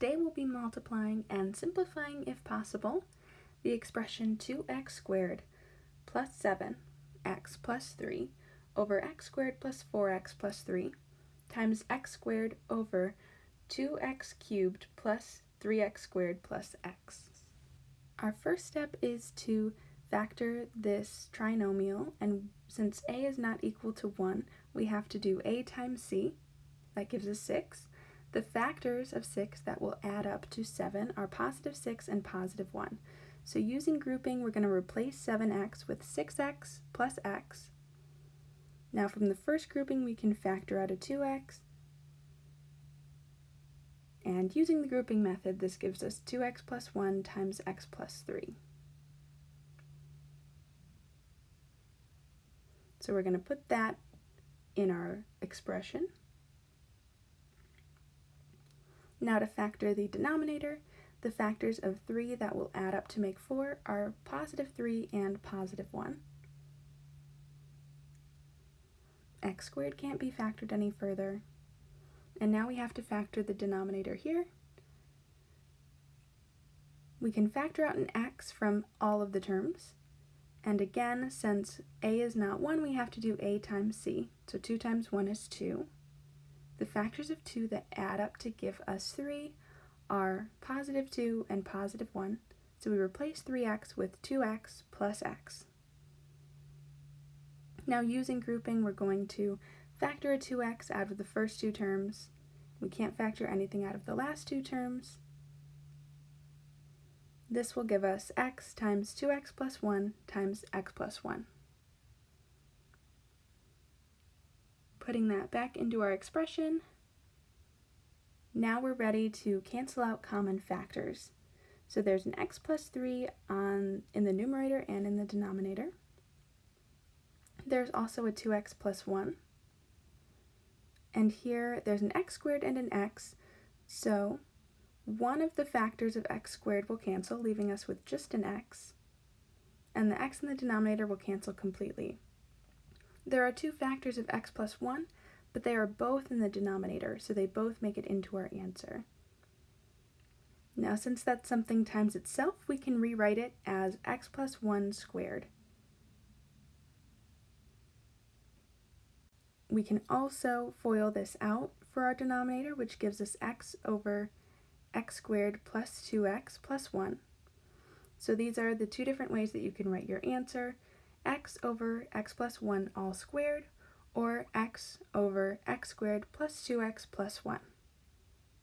Today we'll be multiplying and simplifying, if possible, the expression 2x squared plus 7x plus 3 over x squared plus 4x plus 3 times x squared over 2x cubed plus 3x squared plus x. Our first step is to factor this trinomial, and since a is not equal to 1, we have to do a times c, that gives us 6. The factors of 6 that will add up to 7 are positive 6 and positive 1. So using grouping, we're going to replace 7x with 6x plus x. Now from the first grouping, we can factor out a 2x. And using the grouping method, this gives us 2x plus 1 times x plus 3. So we're going to put that in our expression. Now to factor the denominator, the factors of 3 that will add up to make 4 are positive 3 and positive 1. x squared can't be factored any further. And now we have to factor the denominator here. We can factor out an x from all of the terms. And again, since a is not 1, we have to do a times c. So 2 times 1 is 2. The factors of 2 that add up to give us 3 are positive 2 and positive 1. So we replace 3x with 2x plus x. Now using grouping, we're going to factor a 2x out of the first two terms. We can't factor anything out of the last two terms. This will give us x times 2x plus 1 times x plus 1. Putting that back into our expression, now we're ready to cancel out common factors. So there's an x plus 3 on, in the numerator and in the denominator. There's also a 2x plus 1. And here there's an x squared and an x, so one of the factors of x squared will cancel, leaving us with just an x, and the x in the denominator will cancel completely. There are two factors of x plus 1, but they are both in the denominator, so they both make it into our answer. Now, since that's something times itself, we can rewrite it as x plus 1 squared. We can also FOIL this out for our denominator, which gives us x over x squared plus 2x plus 1. So these are the two different ways that you can write your answer, x over x plus 1 all squared, or x over x squared plus 2x plus 1.